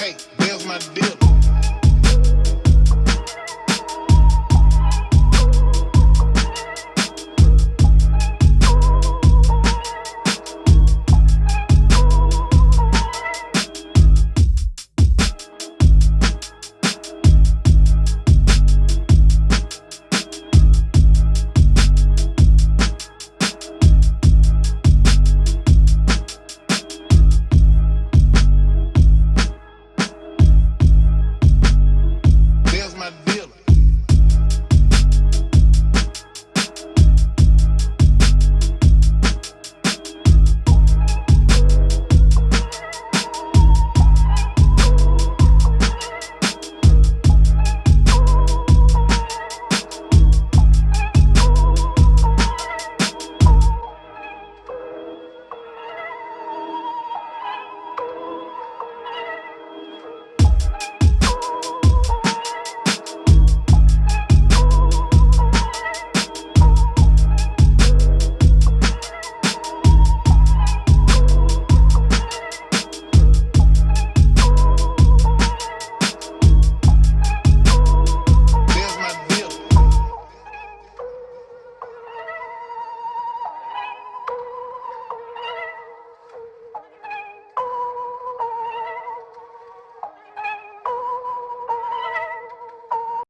Hey, There's my dip.